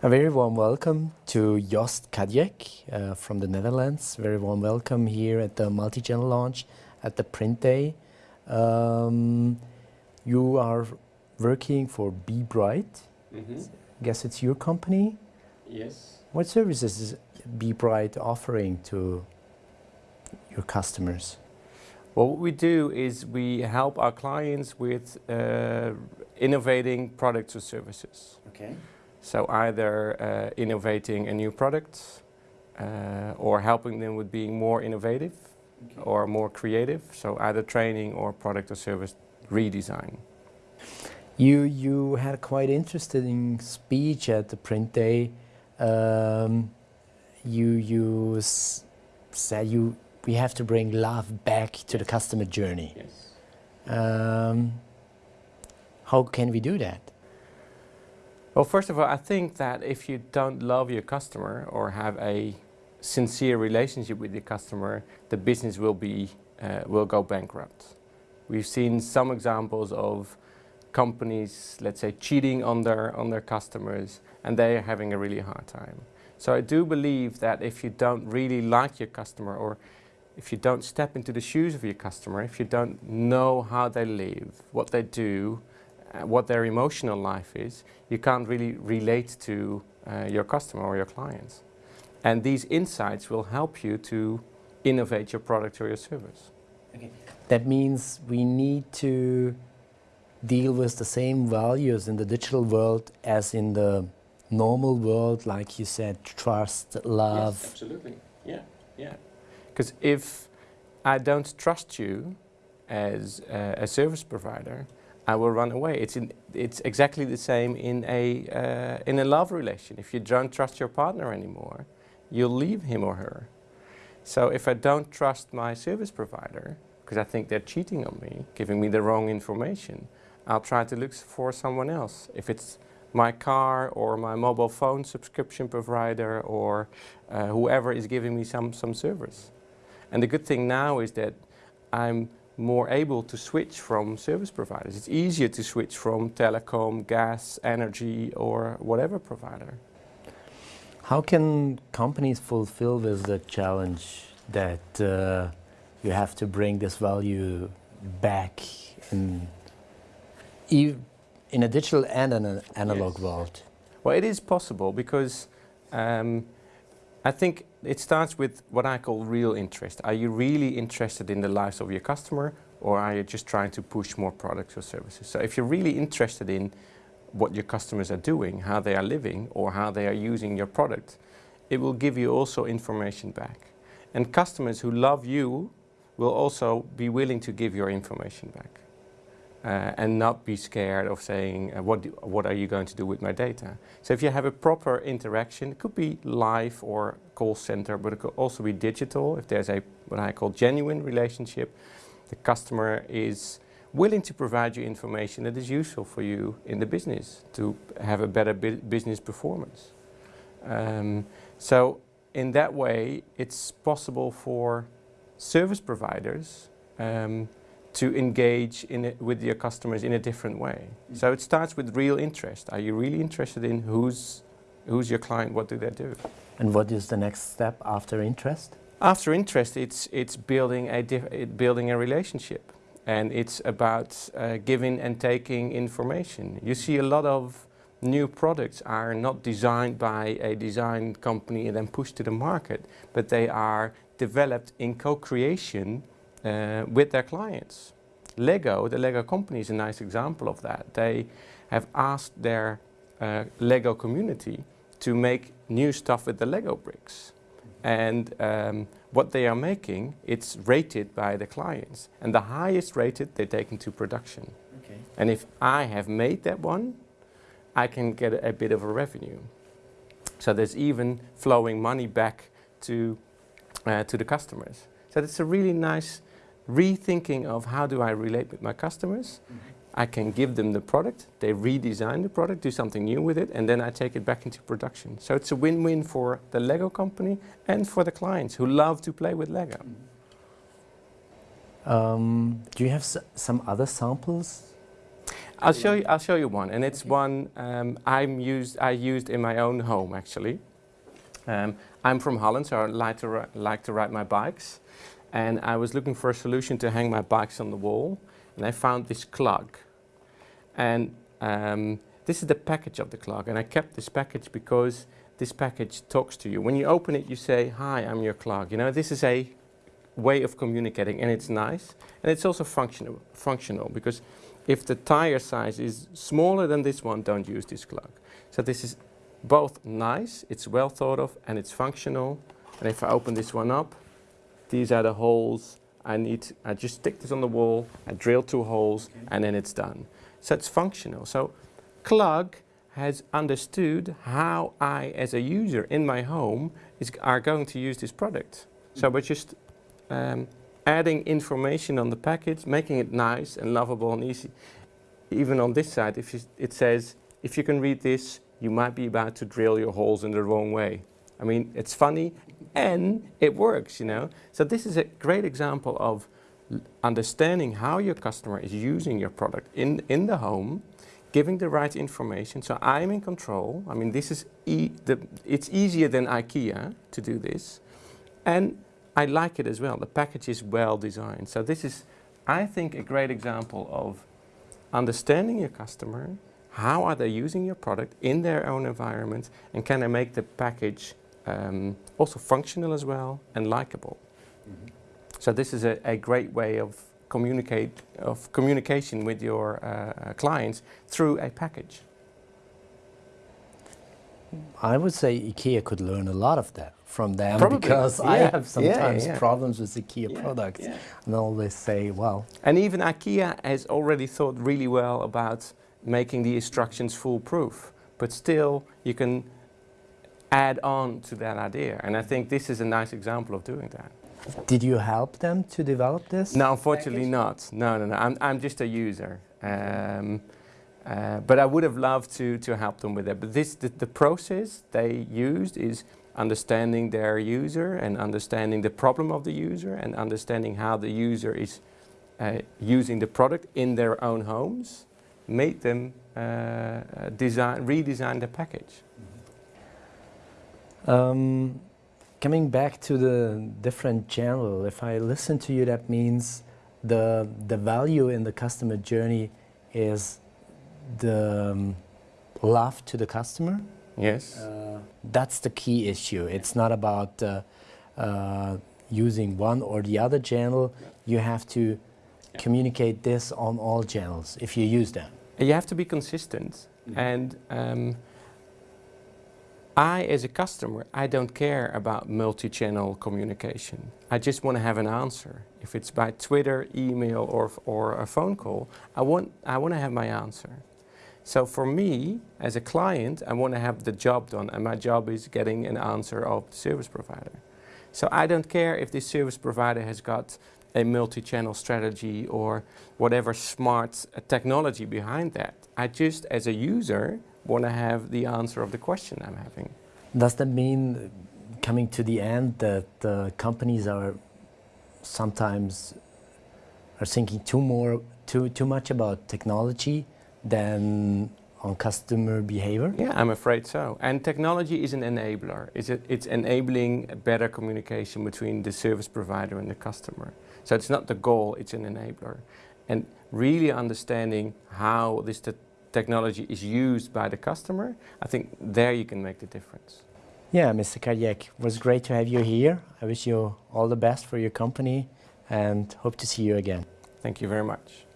A very warm welcome to Jost Kadjek uh, from the Netherlands. Very warm welcome here at the multi-channel launch at the Print Day. Um, you are working for Be Bright. Mm -hmm. Guess it's your company? Yes. What services is Be Bright offering to your customers? Well, what we do is we help our clients with uh, innovating products or services. Okay. So either uh, innovating a new product uh, or helping them with being more innovative okay. or more creative. So either training or product or service redesign. You, you had a quite interesting speech at the print day. Um, you you said you we have to bring love back to the customer journey. Yes. Um, how can we do that? Well, first of all, I think that if you don't love your customer or have a sincere relationship with your customer, the business will be uh, will go bankrupt. We've seen some examples of companies, let's say, cheating on their on their customers, and they are having a really hard time. So I do believe that if you don't really like your customer, or if you don't step into the shoes of your customer, if you don't know how they live, what they do, what their emotional life is, you can't really relate to uh, your customer or your clients. And these insights will help you to innovate your product or your service. Okay. That means we need to deal with the same values in the digital world as in the normal world, like you said, trust, love. Yes, absolutely. Yeah, yeah. Because if I don't trust you as uh, a service provider, I will run away. It's, in, it's exactly the same in a, uh, in a love relation. If you don't trust your partner anymore, you'll leave him or her. So if I don't trust my service provider, because I think they're cheating on me, giving me the wrong information, I'll try to look for someone else. If it's my car or my mobile phone subscription provider or uh, whoever is giving me some, some service. And the good thing now is that I'm more able to switch from service providers. It's easier to switch from telecom, gas, energy or whatever provider. How can companies fulfill this the challenge that uh, you have to bring this value back in, in a digital and an analog yes. world? Well, it is possible because um, I think it starts with what I call real interest. Are you really interested in the lives of your customer or are you just trying to push more products or services? So if you're really interested in what your customers are doing, how they are living or how they are using your product, it will give you also information back. And customers who love you will also be willing to give your information back uh, and not be scared of saying, uh, what, do, what are you going to do with my data? So if you have a proper interaction, it could be live or call center, but it could also be digital. If there's a, what I call genuine relationship, the customer is willing to provide you information that is useful for you in the business to have a better bu business performance. Um, so in that way, it's possible for service providers um, to engage it, with your customers in a different way. So it starts with real interest. Are you really interested in who's, who's your client, what do they do? And what is the next step after interest? After interest, it's, it's building, a it, building a relationship. And it's about uh, giving and taking information. You see a lot of new products are not designed by a design company and then pushed to the market, but they are developed in co-creation uh, with their clients. Lego, the Lego company is a nice example of that. They have asked their uh, Lego community to make new stuff with the Lego bricks. And um, what they are making, it's rated by the clients. And the highest rated, they take into production. Okay. And if I have made that one, I can get a, a bit of a revenue. So there's even flowing money back to, uh, to the customers. So it's a really nice rethinking of how do I relate with my customers. I can give them the product, they redesign the product, do something new with it, and then I take it back into production. So it's a win-win for the Lego company and for the clients who love to play with Lego. Um, do you have some other samples? I'll show you. I'll show you one, and it's one um, I'm used. I used in my own home actually. Um, I'm from Holland, so I like to like to ride my bikes, and I was looking for a solution to hang my bikes on the wall, and I found this Clug, and um, this is the package of the Clug, and I kept this package because this package talks to you. When you open it, you say, "Hi, I'm your Clug." You know, this is a way of communicating, and it's nice, and it's also functional. Functional because if the tire size is smaller than this one, don't use this Clug. So this is both nice, it's well thought of, and it's functional. And if I open this one up, these are the holes I need. I just stick this on the wall, I drill two holes, and then it's done. So it's functional. So Clug has understood how I, as a user in my home, is, are going to use this product. So we're just um, adding information on the package, making it nice and lovable and easy. Even on this side, if you, it says, if you can read this, you might be about to drill your holes in the wrong way. I mean, it's funny and it works, you know. So this is a great example of understanding how your customer is using your product in, in the home, giving the right information. So I'm in control. I mean, this is e the, it's easier than IKEA to do this. And I like it as well. The package is well designed. So this is, I think, a great example of understanding your customer, how are they using your product in their own environment, and can I make the package um, also functional as well and likable. So this is a, a great way of communicate of communication with your uh, uh, clients through a package. I would say IKEA could learn a lot of that from them Probably, because I have sometimes yeah. problems with IKEA Yeah, products. yeah. And always say, well, And even IKEA has already thought really well about making the instructions foolproof. But still, you can add on to that idea. And I think this is a nice example of doing that. did you help them to develop this? No, unfortunately not. No, no, no. I'm, I'm just a user. Um, uh, but I would have loved to, to help them with that. But this, the, the process they used is understanding their user and understanding the problem of the user and understanding how the user is uh, using the product in their own homes, made them uh, uh, design, redesign the package. Um, coming back to the different channel, if I listen to you, that means the the value in the customer journey is the um, love to the customer. Yes. Uh, that's the key issue. It's not about uh, uh, using one or the other channel. You have to communicate this on all channels if you use them. You have to be consistent. And um, I, as a customer, I don't care about multi-channel communication. I just want to have an answer. If it's by Twitter, email, or, or a phone call, I want, I want to have my answer. So for me, as a client, I want to have the job done, and my job is getting an answer of the service provider. So I don't care if this service provider has got a multi-channel strategy or whatever smart technology behind that. I just, as a user, want to have the answer of the question I'm having. Does that mean, coming to the end, that uh, companies are sometimes are thinking too more too too much about technology than on customer behavior? Yeah, I'm afraid so. And technology is an enabler. It's, a, it's enabling better communication between the service provider and the customer. So it's not the goal, it's an enabler. And really understanding how this te- technology is used by the customer, I think there you can make the difference. Yeah, Mr. Kardiak, it was great to have you here. I wish you all the best for your company and hope to see you again. Thank you very much.